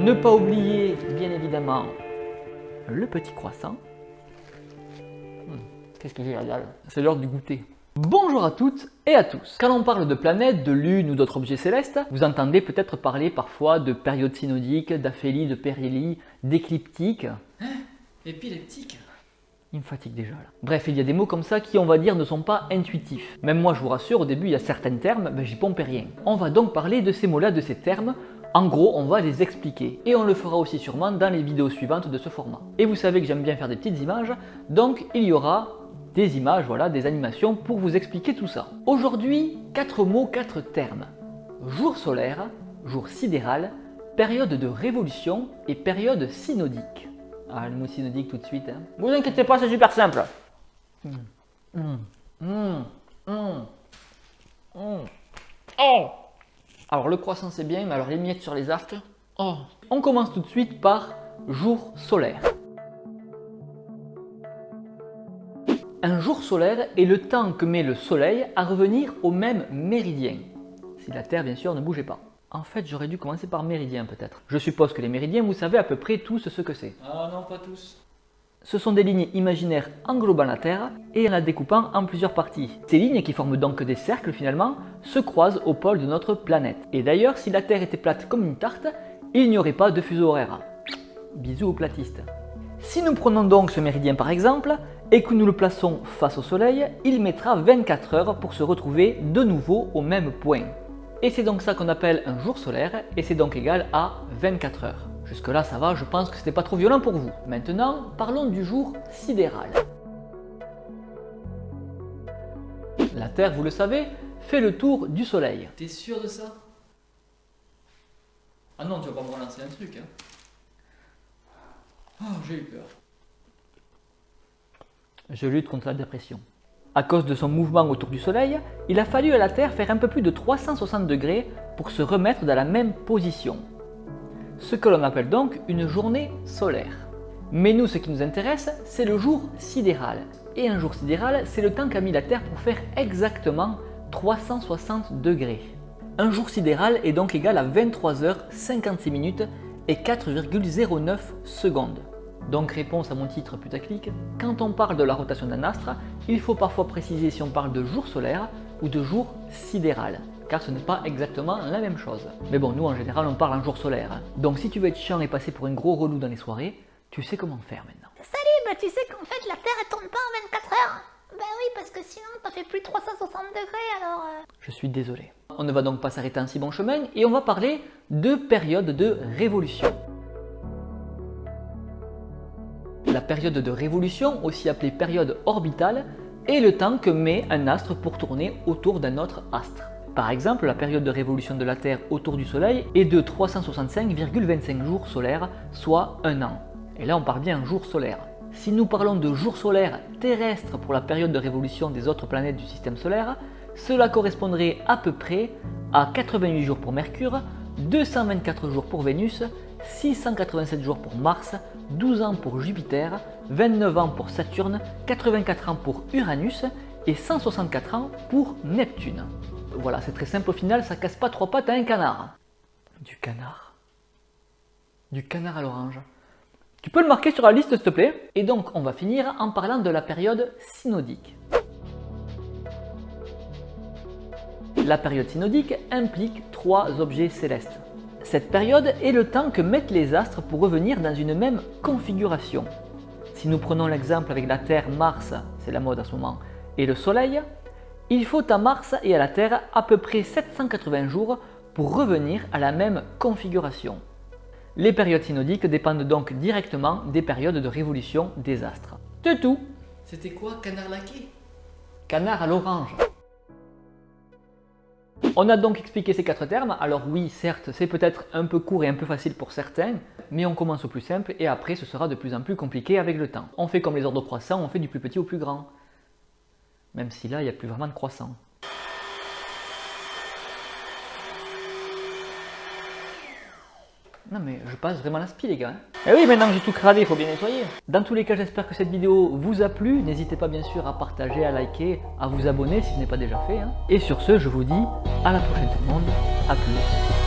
Ne pas oublier, bien évidemment, le petit croissant. Hmm, Qu'est-ce que j'ai la dalle C'est l'heure du goûter. Bonjour à toutes et à tous. Quand on parle de planètes, de lune ou d'autres objets célestes, vous entendez peut-être parler parfois de période synodique, d'aphélie, de périhélie, d'écliptique. Épileptique Il me fatigue déjà là. Bref, il y a des mots comme ça qui, on va dire, ne sont pas intuitifs. Même moi, je vous rassure, au début, il y a certains termes, ben, j'y pompe rien. On va donc parler de ces mots-là, de ces termes. En gros, on va les expliquer. Et on le fera aussi sûrement dans les vidéos suivantes de ce format. Et vous savez que j'aime bien faire des petites images, donc il y aura des images, voilà, des animations pour vous expliquer tout ça. Aujourd'hui, quatre mots, quatre termes. Jour solaire, jour sidéral, période de révolution et période synodique. Ah, le mot synodique tout de suite. Hein. Vous inquiétez pas, c'est super simple. Mmh. Mmh. Mmh. Mmh. Mmh. Oh alors le croissant c'est bien, mais alors les miettes sur les arcs, oh On commence tout de suite par jour solaire. Un jour solaire est le temps que met le soleil à revenir au même méridien. Si la Terre bien sûr ne bougeait pas. En fait j'aurais dû commencer par méridien peut-être. Je suppose que les méridiens vous savez à peu près tous ce que c'est. Ah non, pas tous. Ce sont des lignes imaginaires englobant la Terre et en la découpant en plusieurs parties. Ces lignes, qui forment donc des cercles finalement, se croisent au pôle de notre planète. Et d'ailleurs, si la Terre était plate comme une tarte, il n'y aurait pas de fuseau horaire. Bisous aux platistes. Si nous prenons donc ce méridien par exemple, et que nous le plaçons face au Soleil, il mettra 24 heures pour se retrouver de nouveau au même point. Et c'est donc ça qu'on appelle un jour solaire, et c'est donc égal à 24 heures. Jusque là ça va, je pense que c'était pas trop violent pour vous. Maintenant, parlons du jour sidéral. La Terre, vous le savez, fait le tour du Soleil. T'es sûr de ça? Ah non, tu vas pas me relancer un truc, hein Oh, j'ai eu peur. Je lutte contre la dépression. À cause de son mouvement autour du Soleil, il a fallu à la Terre faire un peu plus de 360 degrés pour se remettre dans la même position. Ce que l'on appelle donc une journée solaire. Mais nous, ce qui nous intéresse, c'est le jour sidéral. Et un jour sidéral, c'est le temps qu'a mis la Terre pour faire exactement 360 degrés. Un jour sidéral est donc égal à 23h56 minutes et 4,09 secondes. Donc réponse à mon titre putaclic, quand on parle de la rotation d'un astre, il faut parfois préciser si on parle de jour solaire ou de jour sidéral, car ce n'est pas exactement la même chose. Mais bon, nous en général on parle en jour solaire. hein. Donc si tu veux être chiant et passer pour un gros relou dans les soirées, tu sais comment faire maintenant. Salut, bah tu sais qu'en fait la Terre elle tourne pas en 24 heures? Bah oui, parce que sinon t'as fait plus de 360 degrés alors... euh, Je suis désolé. On ne va donc pas s'arrêter en si bon chemin et on va parler de période de révolution. La période de révolution, aussi appelée période orbitale, est le temps que met un astre pour tourner autour d'un autre astre. Par exemple, la période de révolution de la Terre autour du Soleil est de 365,25 jours solaires, soit un an. Et là on parle bien en jours solaires. Si nous parlons de jours solaires terrestres pour la période de révolution des autres planètes du système solaire, cela correspondrait à peu près à 88 jours pour Mercure, 224 jours pour Vénus, 687 jours pour Mars, 12 ans pour Jupiter, 29 ans pour Saturne, 84 ans pour Uranus et 164 ans pour Neptune. Voilà, c'est très simple au final, ça casse pas trois pattes à un canard. Du canard Du canard à l'orange. Tu peux le marquer sur la liste s'il te plaît? Et donc on va finir en parlant de la période synodique. La période synodique implique trois objets célestes. Cette période est le temps que mettent les astres pour revenir dans une même configuration. Si nous prenons l'exemple avec la Terre, Mars, c'est la mode à ce moment, et le Soleil, il faut à Mars et à la Terre à peu près 780 jours pour revenir à la même configuration. Les périodes synodiques dépendent donc directement des périodes de révolution des astres. C'est tout C'était quoi, canard laqué Canard à l'orange. On a donc expliqué ces quatre termes. Alors oui, certes, c'est peut-être un peu court et un peu facile pour certains, mais on commence au plus simple et après ce sera de plus en plus compliqué avec le temps. On fait comme les ordres croissants, on fait du plus petit au plus grand. Même si là, il n'y a plus vraiment de croissant. Non mais je passe vraiment l'aspi les gars. Et oui maintenant que j'ai tout cradé, il faut bien nettoyer. Dans tous les cas j'espère que cette vidéo vous a plu. N'hésitez pas bien sûr à partager, à liker, à vous abonner si ce n'est pas déjà fait. hein. Et sur ce je vous dis à la prochaine tout le monde. A plus.